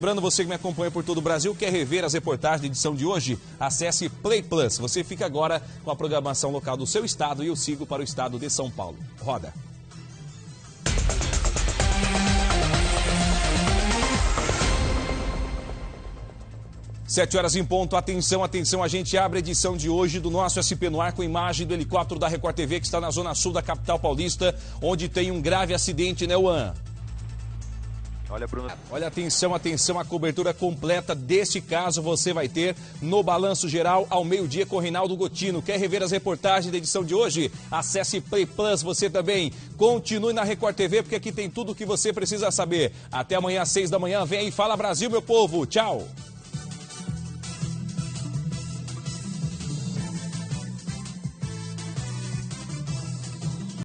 Lembrando você que me acompanha por todo o Brasil, quer rever as reportagens da edição de hoje? Acesse Play Plus. Você fica agora com a programação local do seu estado e eu sigo para o estado de São Paulo. Roda. Sete horas em ponto, atenção, atenção, a gente abre a edição de hoje do nosso SP no ar com imagem do helicóptero da Record TV que está na zona sul da capital paulista, onde tem um grave acidente, né, Juan? Olha, Bruno. Olha, atenção, atenção, a cobertura completa deste caso você vai ter no Balanço Geral ao meio-dia com Reinaldo Gotino. Quer rever as reportagens da edição de hoje? Acesse Play Plus, você também. Continue na Record TV, porque aqui tem tudo o que você precisa saber. Até amanhã às seis da manhã. Vem aí, fala Brasil, meu povo. Tchau.